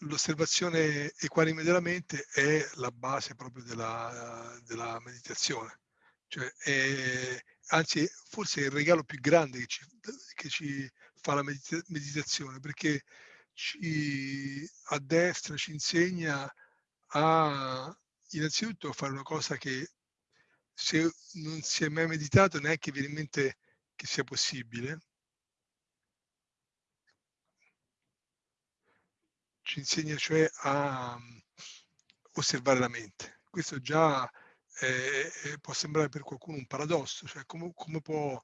l'osservazione equanime della mente è la base proprio della, della meditazione. Cioè è, anzi, forse è il regalo più grande che ci, che ci fa la medita meditazione, perché ci addestra, ci insegna a innanzitutto fare una cosa che se non si è mai meditato neanche viene in mente che sia possibile, ci insegna cioè a um, osservare la mente. Questo già eh, può sembrare per qualcuno un paradosso, cioè come, come, può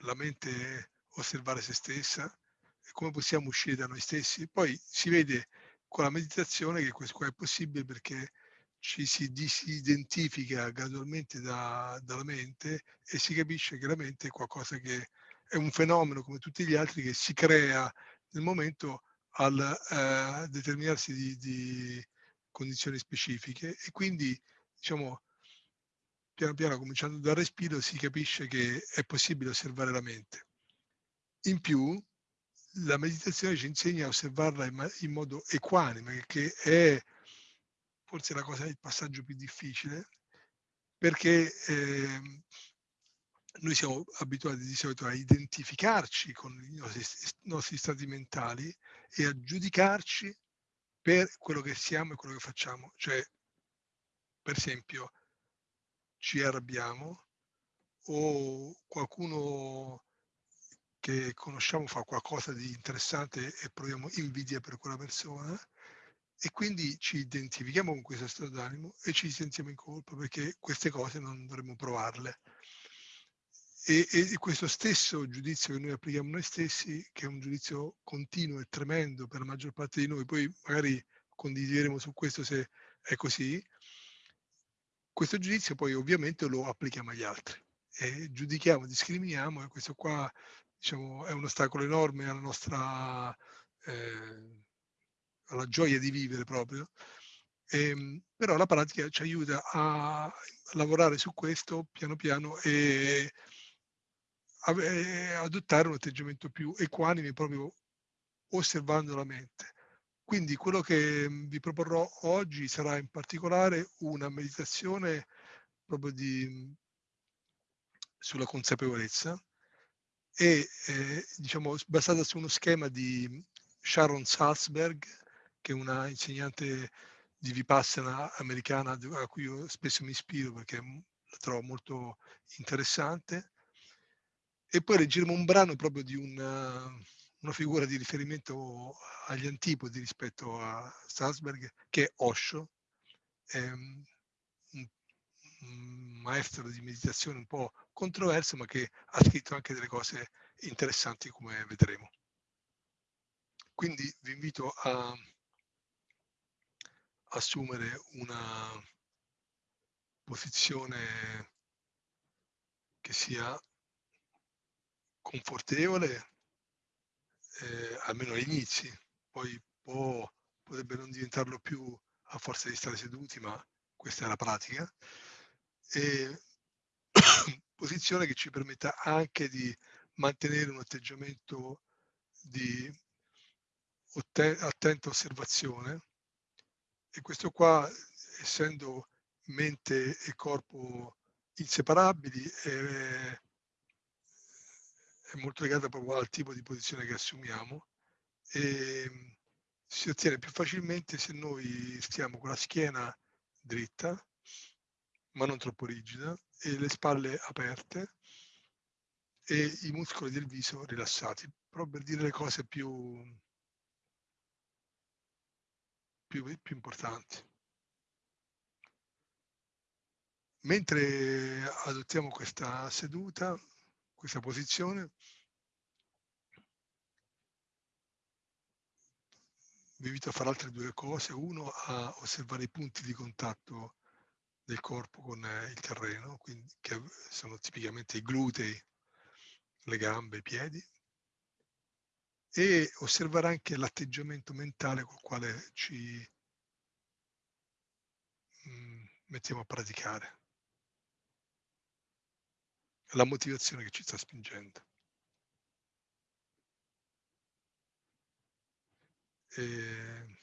la mente osservare se stessa e come possiamo uscire da noi stessi. Poi si vede con la meditazione che questo qua è possibile perché ci si disidentifica gradualmente da, dalla mente e si capisce che la mente è qualcosa che è un fenomeno come tutti gli altri che si crea nel momento al eh, determinarsi di, di, condizioni specifiche e quindi diciamo piano piano cominciando dal respiro si capisce che è possibile osservare la mente. In più la meditazione ci insegna a osservarla in, in modo equanime che è forse la cosa il passaggio più difficile perché eh, noi siamo abituati di solito a identificarci con i nostri, i nostri stati mentali e a giudicarci per quello che siamo e quello che facciamo. Cioè, per esempio, ci arrabbiamo o qualcuno che conosciamo fa qualcosa di interessante e proviamo invidia per quella persona e quindi ci identifichiamo con questo stato d'animo e ci sentiamo in colpa perché queste cose non dovremmo provarle. E, e, questo stesso giudizio che noi applichiamo noi stessi, che è un giudizio continuo e tremendo per la maggior parte di noi, poi magari condivideremo su questo se è così, questo giudizio poi ovviamente lo applichiamo agli altri e giudichiamo, discriminiamo e questo qua diciamo, è un ostacolo enorme alla nostra eh, alla gioia di vivere proprio. E, ehm, però la pratica ci aiuta a lavorare su questo piano piano e adottare un atteggiamento più equanime proprio osservando la mente. Quindi quello che mhmm, vi proporrò oggi sarà in particolare una meditazione proprio di, mhmm, sulla consapevolezza e eh, diciamo basata su uno schema di mhmm, Sharon Salzberg, che è una insegnante di Vipassana americana a cui io spesso mi ispiro perché la trovo molto interessante e poi leggeremo un brano proprio di una, una figura di riferimento agli antipodi rispetto a Salzberg, che è Osho, un, un maestro di meditazione un po' controverso, ma che ha scritto anche delle cose interessanti come vedremo. Quindi vi invito a assumere una posizione che sia confortevole, eh, almeno agli inizi, poi può, potrebbe non diventarlo più a forza di stare seduti, ma questa è la pratica. E posizione che ci permetta anche di mantenere un atteggiamento di attenta osservazione e questo qua essendo mente e corpo inseparabili è, è molto legata proprio al tipo di posizione che assumiamo e ehm, si ottiene più facilmente se noi stiamo con la schiena dritta, ma non troppo rigida, e le spalle aperte e i muscoli del viso rilassati, proprio per dire le cose più, più, più importanti. Mentre adottiamo questa seduta, questa posizione, vi invito a fare altre due cose. Uno, a osservare i punti di contatto del corpo con eh, il terreno, quindi, che sono tipicamente i glutei, le gambe, i piedi, e osservare anche l'atteggiamento mentale col quale ci mm, mettiamo a praticare la motivazione che ci sta spingendo. E,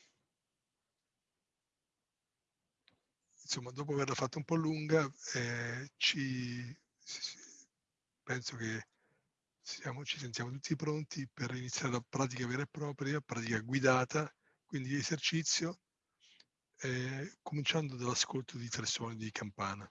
insomma, dopo averla fatta un po' lunga, eh, ci, penso che siamo, ci sentiamo tutti pronti per iniziare la pratica vera e propria, pratica guidata, quindi esercizio, eh, cominciando dall'ascolto di tre suoni di campana.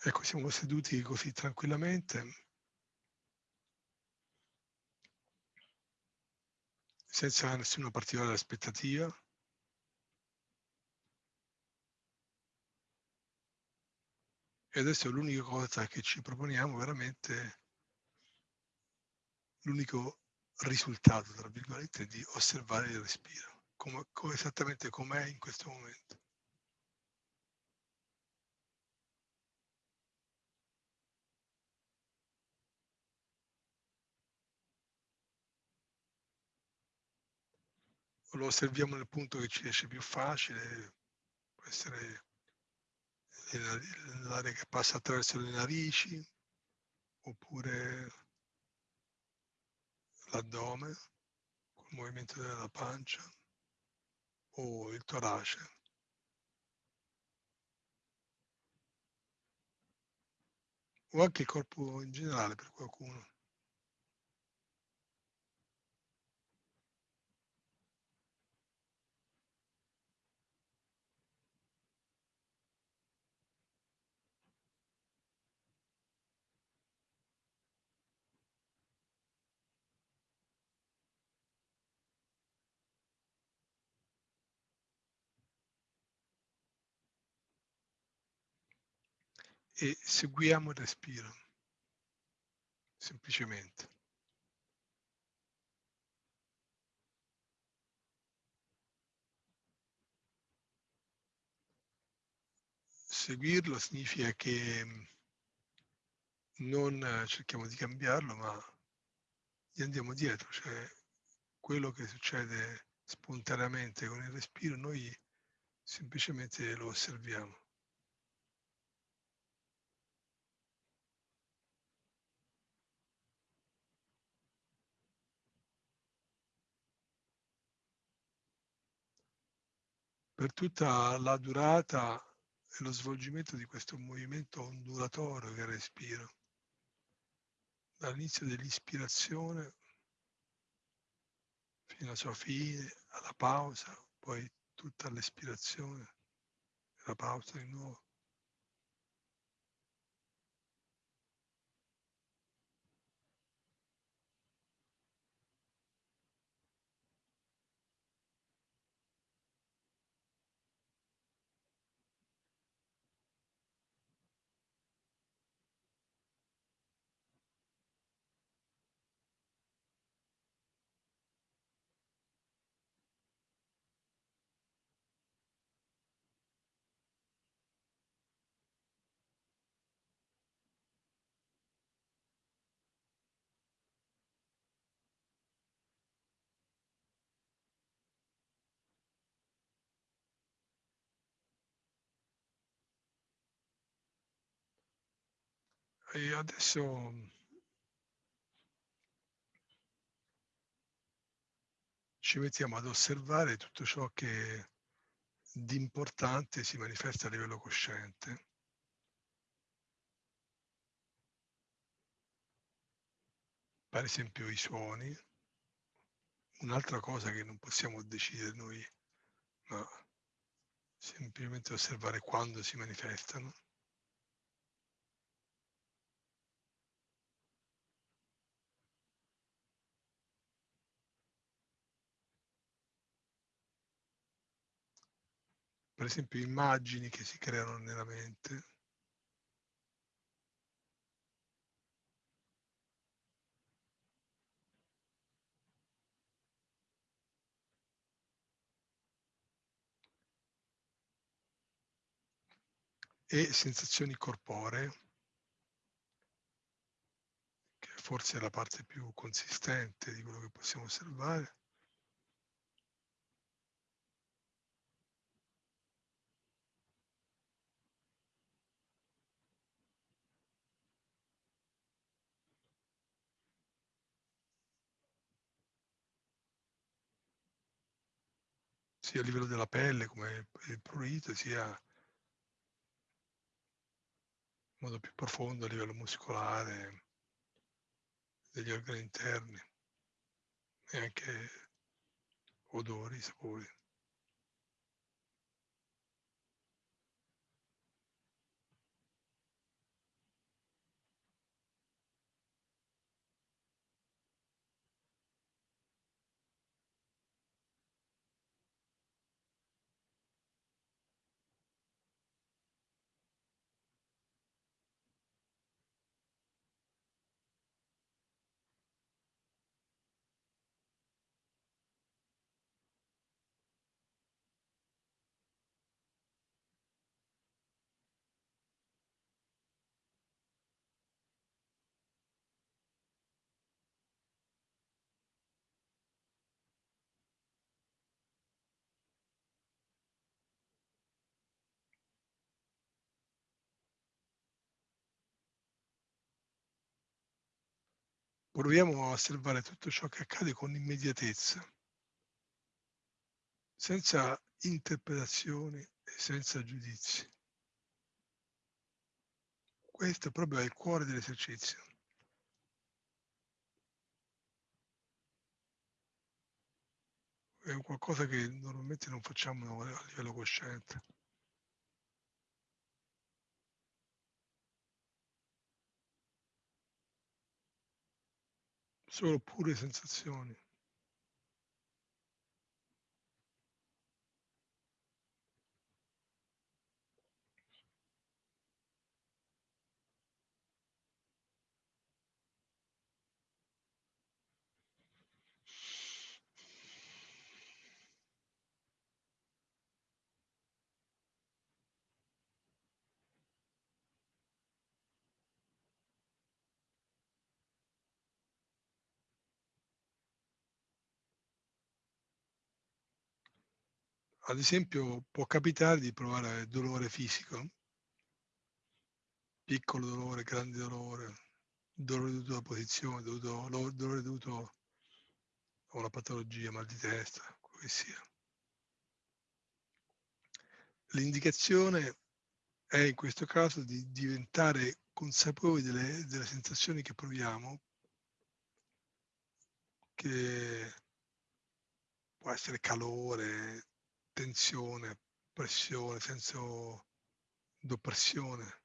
Ecco, siamo seduti così tranquillamente. Senza nessuna particolare aspettativa. E adesso l'unica cosa che ci proponiamo veramente, l'unico risultato, tra virgolette, di osservare il respiro, come esattamente com'è in questo momento. Lo osserviamo nel punto che ci riesce più facile, può essere l'area che passa attraverso le narici, oppure l'addome, col movimento della pancia, o il torace. O anche il corpo in generale per qualcuno. E seguiamo il respiro, semplicemente. Seguirlo significa che mm, non cerchiamo di cambiarlo, ma gli andiamo dietro, cioè quello che succede spontaneamente con il respiro, noi semplicemente lo osserviamo. Per tutta la durata e lo svolgimento di questo movimento ondulatorio che respiro, dall'inizio dell'ispirazione fino alla sua fine, alla pausa, poi tutta l'espirazione, la pausa di nuovo. e adesso ci mettiamo ad osservare tutto ciò che di importante si manifesta a livello cosciente. Per esempio i suoni, un'altra cosa che non possiamo decidere noi, ma semplicemente osservare quando si manifestano. Per esempio immagini che si creano nella mente. e sensazioni corporee, che forse è la parte più consistente di quello che possiamo osservare. Sia a livello della pelle come il prurito, sia in modo più profondo a livello muscolare degli organi interni e anche odori, sapori. Proviamo a osservare tutto ciò che accade con immediatezza, senza interpretazioni e senza giudizi. Questo proprio è il cuore dell'esercizio. È qualcosa che normalmente non facciamo a livello cosciente. Solo pure sensazioni. Ad esempio può capitare di provare dolore fisico, piccolo dolore, grande dolore, dolore dovuto alla posizione, dovuto, dolore dovuto a una patologia, mal di testa, quello che sia. L'indicazione è in questo caso di diventare consapevoli delle, delle sensazioni che proviamo, che può essere calore, tensione, pressione, senso d'oppressione.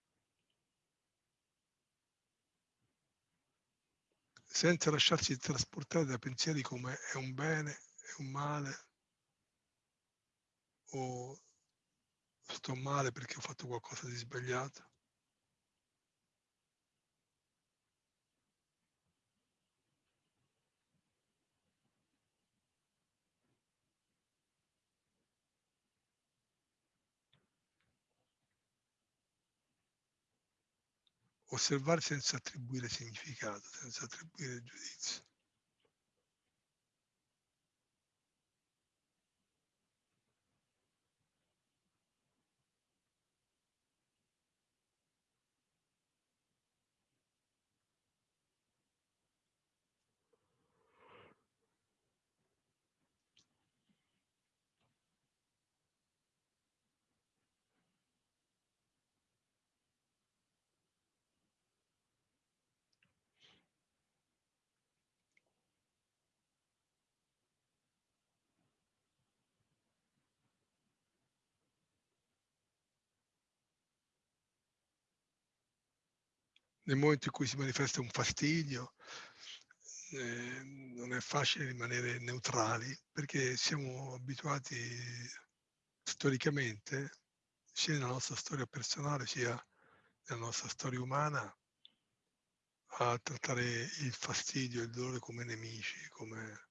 Senza lasciarsi trasportare da pensieri come è un bene, è un male, o sto male perché ho fatto qualcosa di sbagliato. Osservare senza attribuire significato, senza attribuire giudizio. Nel momento in cui si manifesta un fastidio, eh, non è facile rimanere neutrali perché siamo abituati storicamente, sia nella nostra storia personale sia nella nostra storia umana, a trattare il fastidio e il dolore come nemici, come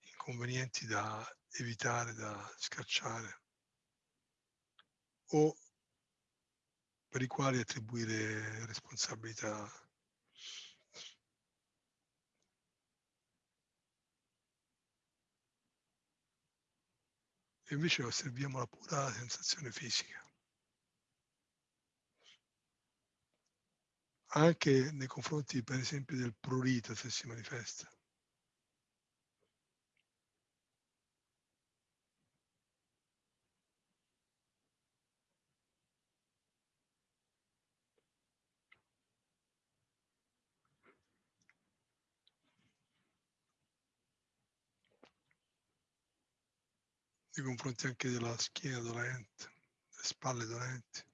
inconvenienti da evitare, da scacciare. O per i quali attribuire responsabilità. E invece osserviamo la pura sensazione fisica. Anche nei confronti, per esempio, del prurito, se si manifesta. Nei confronti anche della schiena dolente, le spalle dolenti.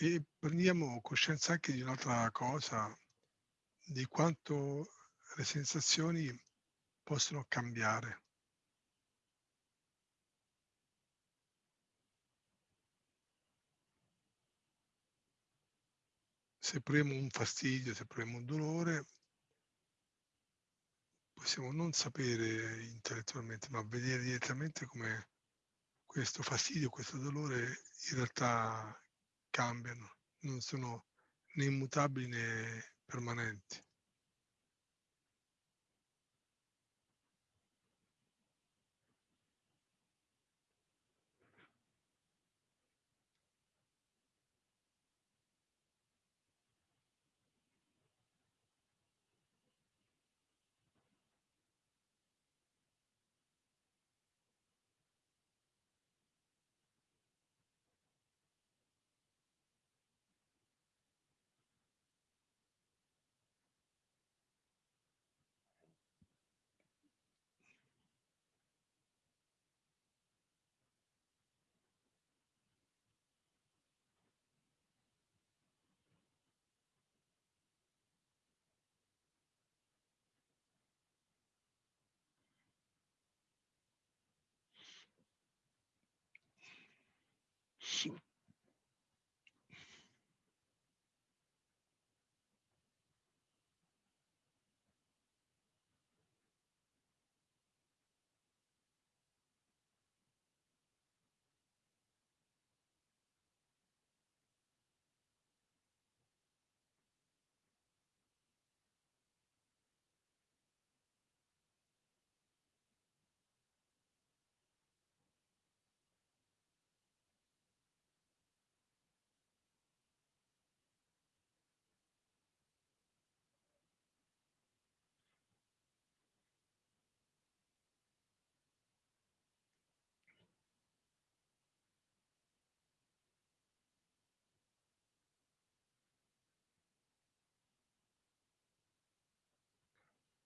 E prendiamo coscienza anche di un'altra cosa, di quanto le sensazioni possono cambiare. Se proviamo un fastidio, se proviamo un dolore, possiamo non sapere intellettualmente, ma vedere direttamente come questo fastidio, questo dolore in realtà cambiano, non sono né immutabili né permanenti.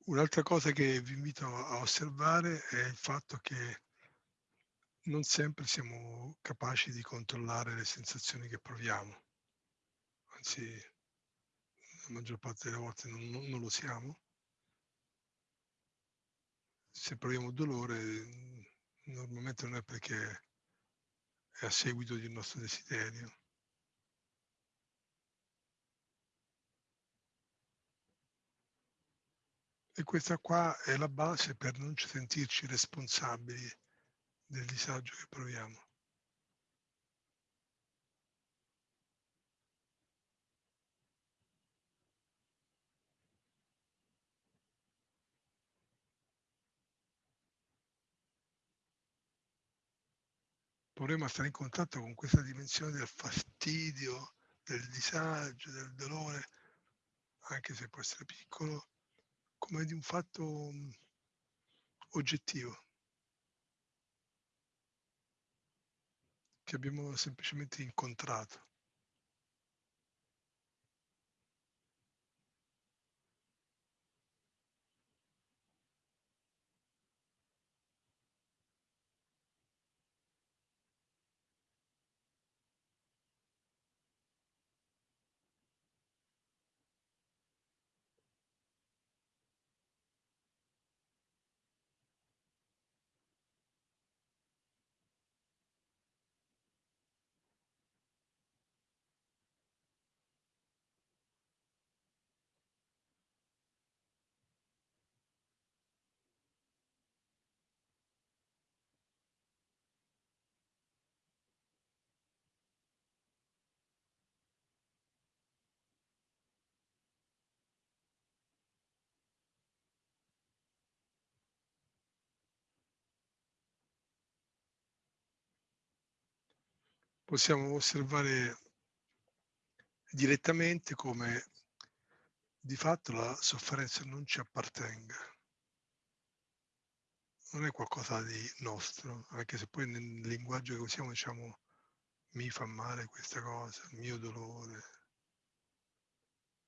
Un'altra cosa che vi invito a osservare è il fatto che non sempre siamo capaci di controllare le sensazioni che proviamo, anzi la maggior parte delle volte non, non, non lo siamo. Se proviamo dolore normalmente non è perché è a seguito di un nostro desiderio. E questa qua è la base per non sentirci responsabili del disagio che proviamo. Proviamo a stare in contatto con questa dimensione del fastidio, del disagio, del dolore, anche se può essere piccolo, come di un fatto mm, oggettivo che abbiamo semplicemente incontrato. Possiamo osservare direttamente come di fatto la sofferenza non ci appartenga. Non è qualcosa di nostro, anche se poi nel linguaggio che usiamo diciamo mi fa male questa cosa, il mio dolore,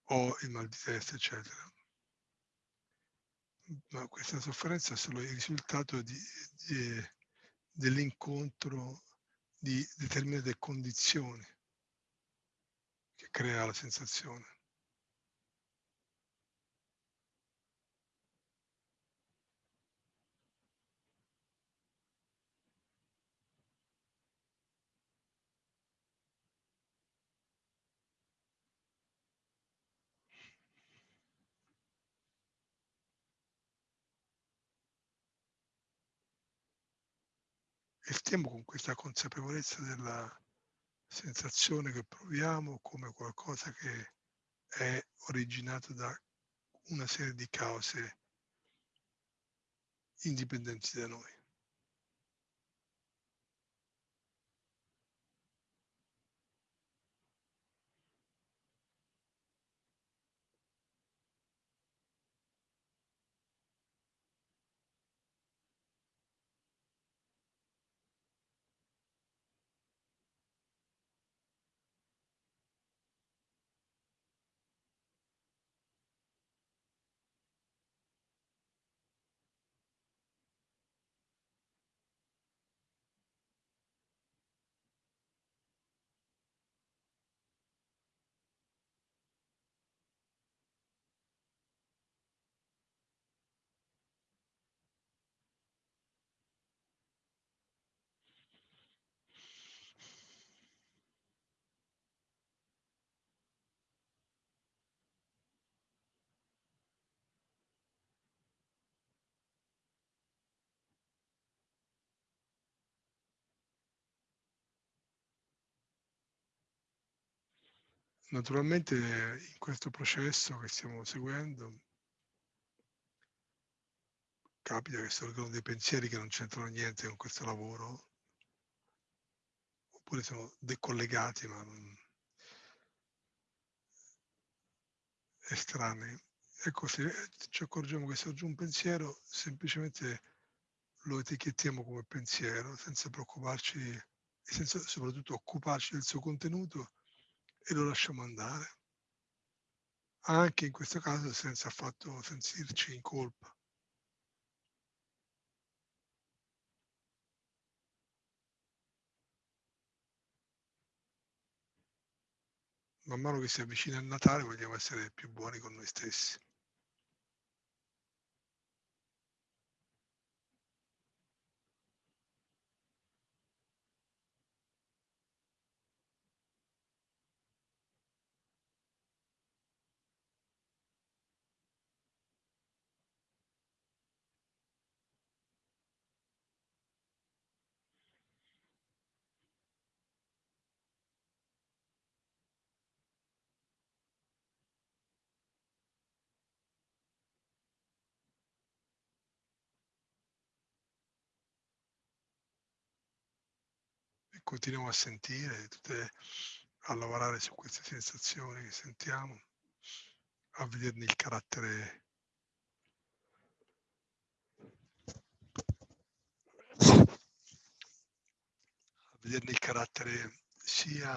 o il mal di testa, eccetera. Ma questa sofferenza è solo il risultato dell'incontro di determinate condizioni che crea la sensazione. E stiamo con questa consapevolezza della sensazione che proviamo come qualcosa che è originato da una serie di cause indipendenti da noi. Naturalmente in questo processo che stiamo seguendo capita che sorgono dei pensieri che non c'entrano niente con questo lavoro, oppure sono decollegati ma non estranei. Ecco, se ci accorgiamo che sorge un pensiero, semplicemente lo etichettiamo come pensiero, senza preoccuparci e senza soprattutto occuparci del suo contenuto e lo lasciamo andare, anche in questo caso senza affatto sentirci in colpa. Man mano che si avvicina il Natale vogliamo essere più buoni con noi stessi. Continuiamo a sentire, tutte, a lavorare su queste sensazioni che sentiamo, a vederne il carattere a vederne il carattere sia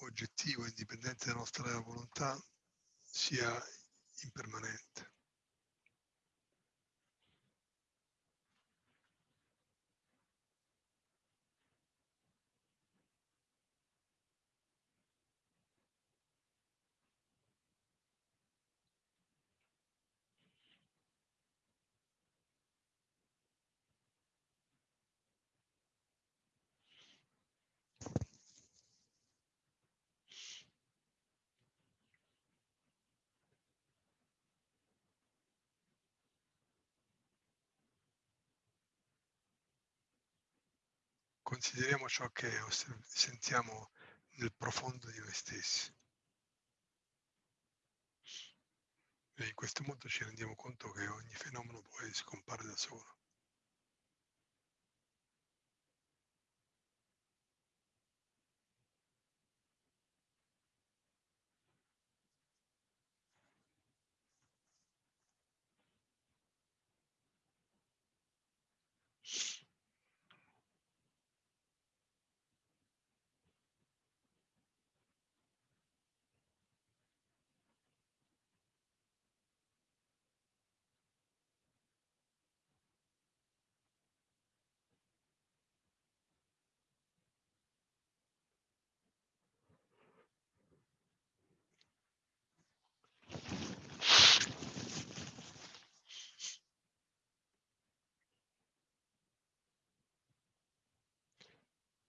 oggettivo, indipendente dalla nostra volontà, sia impermanente. Consideriamo ciò che sentiamo nel profondo di noi stessi. E in questo modo ci rendiamo conto che ogni fenomeno poi scompare da solo.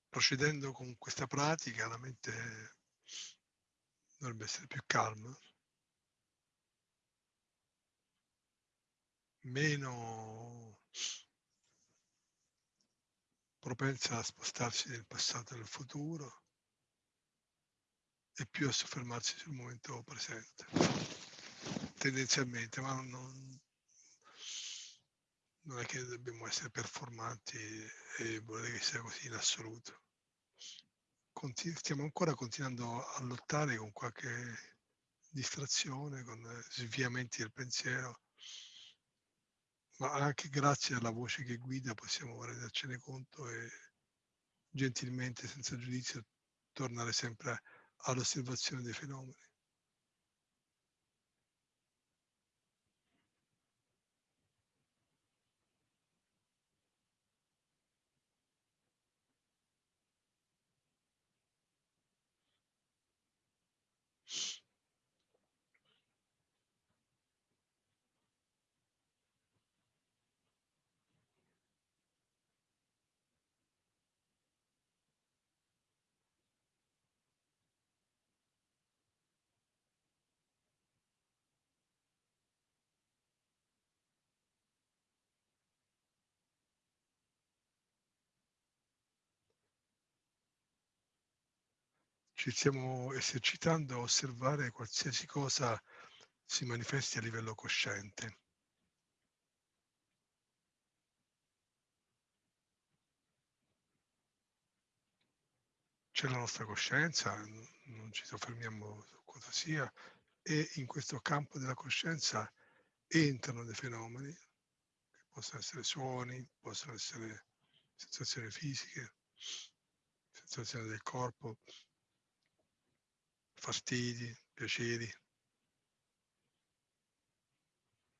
Procedendo con questa pratica la mente dovrebbe essere più calma, meno propensa a spostarsi nel passato e nel futuro e più a soffermarsi sul momento presente, tendenzialmente, ma non, non è che dobbiamo essere performanti e volere che sia così in assoluto stiamo ancora continuando a lottare con qualche distrazione, con sviamenti del pensiero, ma anche grazie alla voce che guida possiamo rendercene conto e gentilmente, senza giudizio, tornare sempre all'osservazione dei fenomeni. Ci stiamo esercitando a osservare qualsiasi cosa si manifesti a livello cosciente. C'è la nostra coscienza, non ci soffermiamo su cosa sia, e in questo campo della coscienza entrano dei fenomeni, che possono essere suoni, possono essere sensazioni fisiche, sensazioni del corpo, fastidi, piaceri,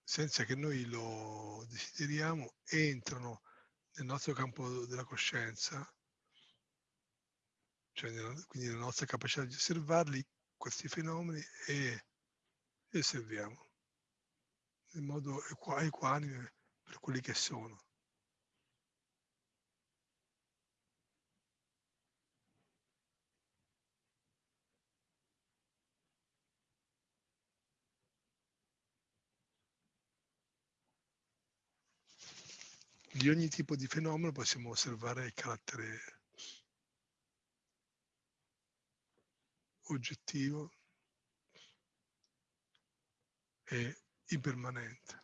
senza che noi lo desideriamo, entrano nel nostro campo della coscienza cioè quindi la nostra capacità di osservarli, questi fenomeni, e li osserviamo in modo equanime per quelli che sono. Di ogni tipo di fenomeno possiamo osservare il carattere oggettivo e impermanente.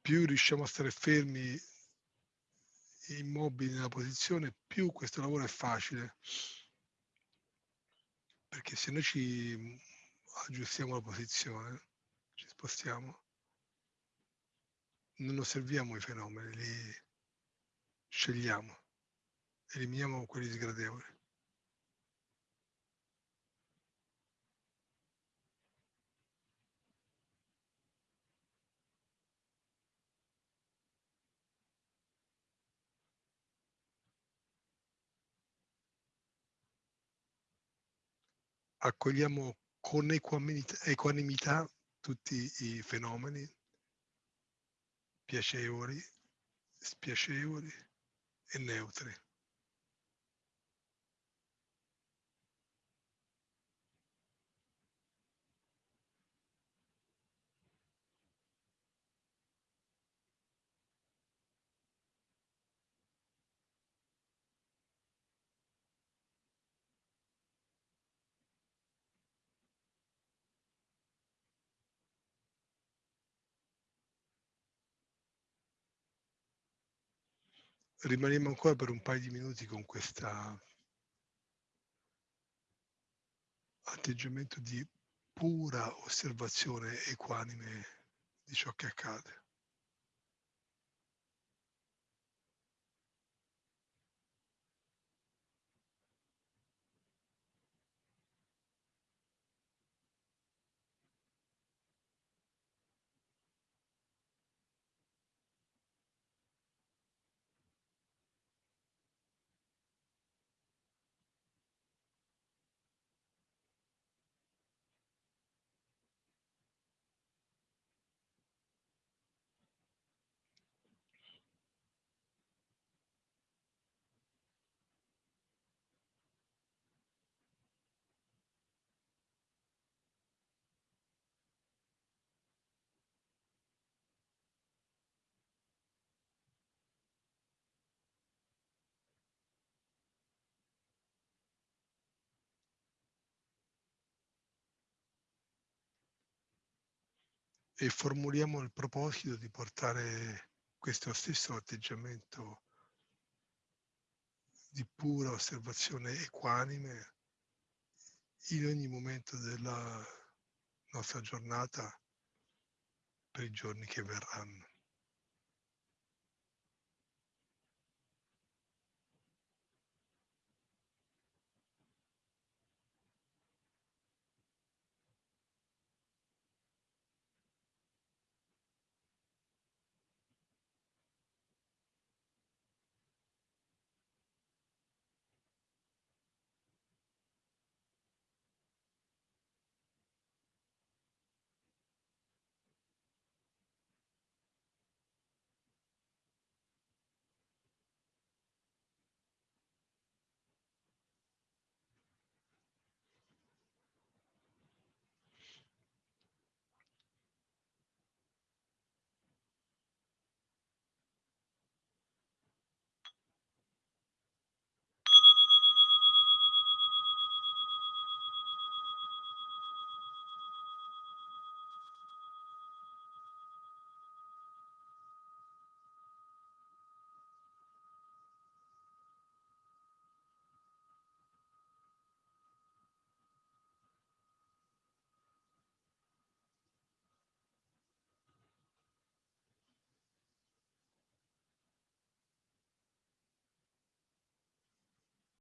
Più riusciamo a stare fermi, immobili nella posizione, più questo lavoro è facile. Perché se noi ci aggiustiamo la posizione, ci spostiamo, non osserviamo i fenomeni, li scegliamo, eliminiamo quelli sgradevoli. Accogliamo con equanimità tutti i fenomeni piacevoli, spiacevoli e neutri. Rimaniamo ancora per un paio di minuti con questo atteggiamento di pura osservazione equanime di ciò che accade. E formuliamo il proposito di portare questo stesso atteggiamento di pura osservazione equanime in ogni momento della nostra giornata per i giorni che verranno.